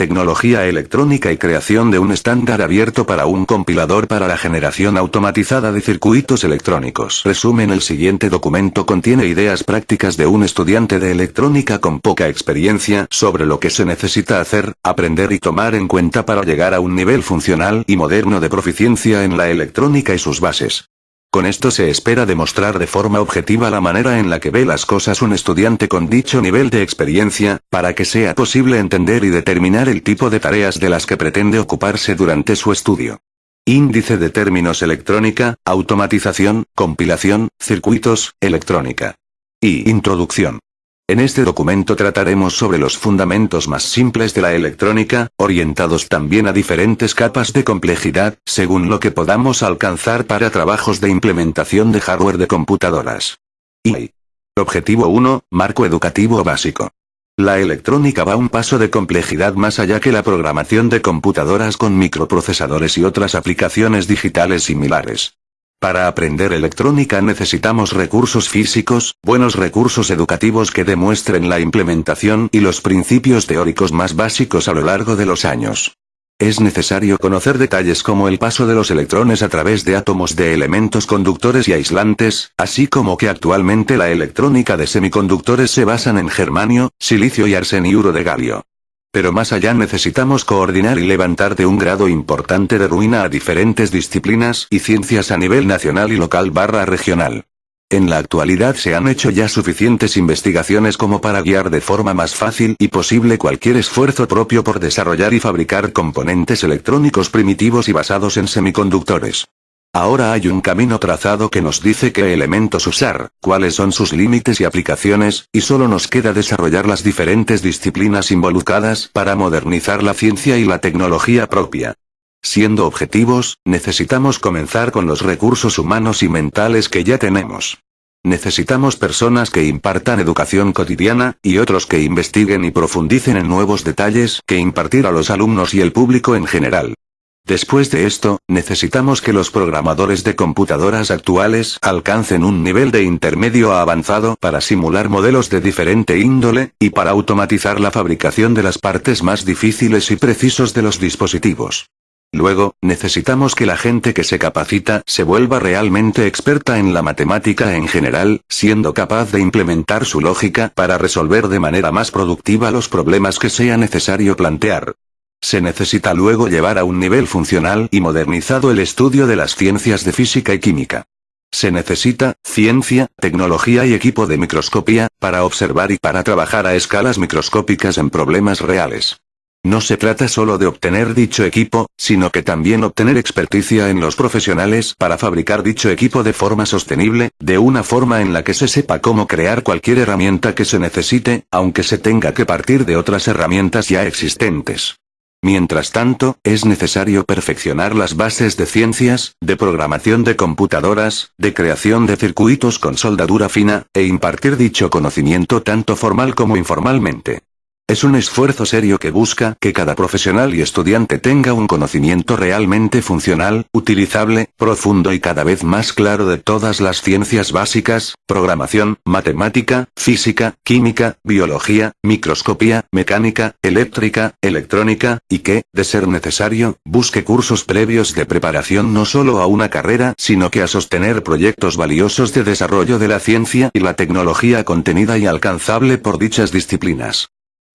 Tecnología electrónica y creación de un estándar abierto para un compilador para la generación automatizada de circuitos electrónicos. Resumen El siguiente documento contiene ideas prácticas de un estudiante de electrónica con poca experiencia sobre lo que se necesita hacer, aprender y tomar en cuenta para llegar a un nivel funcional y moderno de proficiencia en la electrónica y sus bases. Con esto se espera demostrar de forma objetiva la manera en la que ve las cosas un estudiante con dicho nivel de experiencia, para que sea posible entender y determinar el tipo de tareas de las que pretende ocuparse durante su estudio. Índice de términos electrónica, automatización, compilación, circuitos, electrónica. Y introducción. En este documento trataremos sobre los fundamentos más simples de la electrónica, orientados también a diferentes capas de complejidad, según lo que podamos alcanzar para trabajos de implementación de hardware de computadoras. Y. Objetivo 1, Marco Educativo Básico. La electrónica va un paso de complejidad más allá que la programación de computadoras con microprocesadores y otras aplicaciones digitales similares. Para aprender electrónica necesitamos recursos físicos, buenos recursos educativos que demuestren la implementación y los principios teóricos más básicos a lo largo de los años. Es necesario conocer detalles como el paso de los electrones a través de átomos de elementos conductores y aislantes, así como que actualmente la electrónica de semiconductores se basan en germanio, silicio y arseniuro de galio. Pero más allá necesitamos coordinar y levantar de un grado importante de ruina a diferentes disciplinas y ciencias a nivel nacional y local barra regional. En la actualidad se han hecho ya suficientes investigaciones como para guiar de forma más fácil y posible cualquier esfuerzo propio por desarrollar y fabricar componentes electrónicos primitivos y basados en semiconductores. Ahora hay un camino trazado que nos dice qué elementos usar, cuáles son sus límites y aplicaciones, y solo nos queda desarrollar las diferentes disciplinas involucradas para modernizar la ciencia y la tecnología propia. Siendo objetivos, necesitamos comenzar con los recursos humanos y mentales que ya tenemos. Necesitamos personas que impartan educación cotidiana, y otros que investiguen y profundicen en nuevos detalles que impartir a los alumnos y el público en general. Después de esto, necesitamos que los programadores de computadoras actuales alcancen un nivel de intermedio a avanzado para simular modelos de diferente índole, y para automatizar la fabricación de las partes más difíciles y precisos de los dispositivos. Luego, necesitamos que la gente que se capacita se vuelva realmente experta en la matemática en general, siendo capaz de implementar su lógica para resolver de manera más productiva los problemas que sea necesario plantear. Se necesita luego llevar a un nivel funcional y modernizado el estudio de las ciencias de física y química. Se necesita, ciencia, tecnología y equipo de microscopía, para observar y para trabajar a escalas microscópicas en problemas reales. No se trata solo de obtener dicho equipo, sino que también obtener experticia en los profesionales para fabricar dicho equipo de forma sostenible, de una forma en la que se sepa cómo crear cualquier herramienta que se necesite, aunque se tenga que partir de otras herramientas ya existentes. Mientras tanto, es necesario perfeccionar las bases de ciencias, de programación de computadoras, de creación de circuitos con soldadura fina, e impartir dicho conocimiento tanto formal como informalmente. Es un esfuerzo serio que busca que cada profesional y estudiante tenga un conocimiento realmente funcional, utilizable, profundo y cada vez más claro de todas las ciencias básicas, programación, matemática, física, química, biología, microscopía, mecánica, eléctrica, electrónica, y que, de ser necesario, busque cursos previos de preparación no solo a una carrera, sino que a sostener proyectos valiosos de desarrollo de la ciencia y la tecnología contenida y alcanzable por dichas disciplinas.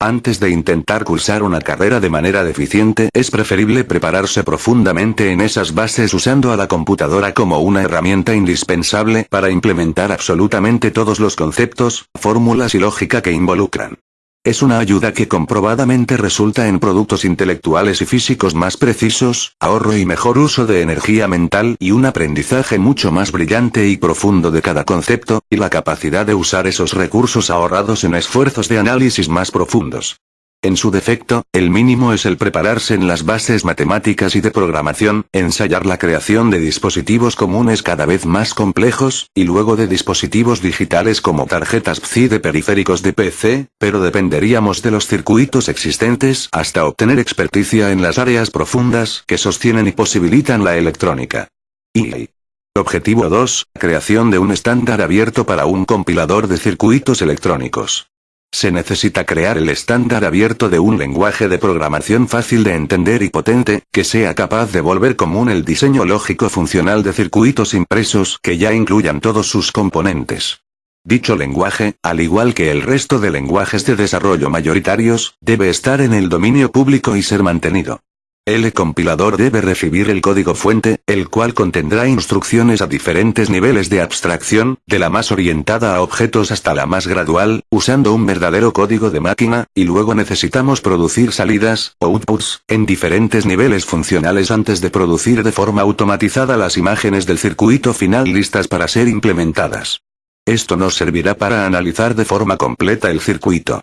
Antes de intentar cursar una carrera de manera deficiente, es preferible prepararse profundamente en esas bases usando a la computadora como una herramienta indispensable para implementar absolutamente todos los conceptos, fórmulas y lógica que involucran. Es una ayuda que comprobadamente resulta en productos intelectuales y físicos más precisos, ahorro y mejor uso de energía mental y un aprendizaje mucho más brillante y profundo de cada concepto, y la capacidad de usar esos recursos ahorrados en esfuerzos de análisis más profundos. En su defecto, el mínimo es el prepararse en las bases matemáticas y de programación, ensayar la creación de dispositivos comunes cada vez más complejos, y luego de dispositivos digitales como tarjetas PCI de periféricos de PC, pero dependeríamos de los circuitos existentes hasta obtener experticia en las áreas profundas que sostienen y posibilitan la electrónica. Y Objetivo 2. Creación de un estándar abierto para un compilador de circuitos electrónicos. Se necesita crear el estándar abierto de un lenguaje de programación fácil de entender y potente, que sea capaz de volver común el diseño lógico funcional de circuitos impresos que ya incluyan todos sus componentes. Dicho lenguaje, al igual que el resto de lenguajes de desarrollo mayoritarios, debe estar en el dominio público y ser mantenido. El compilador debe recibir el código fuente, el cual contendrá instrucciones a diferentes niveles de abstracción, de la más orientada a objetos hasta la más gradual, usando un verdadero código de máquina, y luego necesitamos producir salidas, outputs, en diferentes niveles funcionales antes de producir de forma automatizada las imágenes del circuito final listas para ser implementadas. Esto nos servirá para analizar de forma completa el circuito.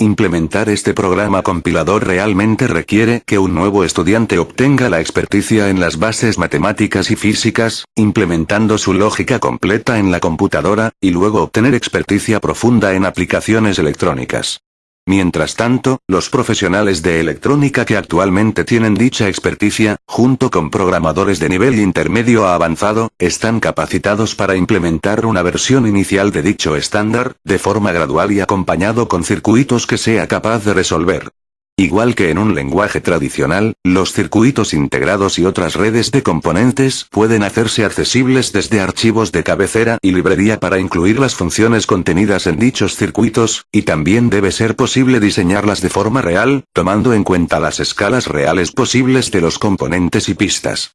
Implementar este programa compilador realmente requiere que un nuevo estudiante obtenga la experticia en las bases matemáticas y físicas, implementando su lógica completa en la computadora, y luego obtener experticia profunda en aplicaciones electrónicas. Mientras tanto, los profesionales de electrónica que actualmente tienen dicha experticia, junto con programadores de nivel intermedio a avanzado, están capacitados para implementar una versión inicial de dicho estándar, de forma gradual y acompañado con circuitos que sea capaz de resolver Igual que en un lenguaje tradicional, los circuitos integrados y otras redes de componentes pueden hacerse accesibles desde archivos de cabecera y librería para incluir las funciones contenidas en dichos circuitos, y también debe ser posible diseñarlas de forma real, tomando en cuenta las escalas reales posibles de los componentes y pistas.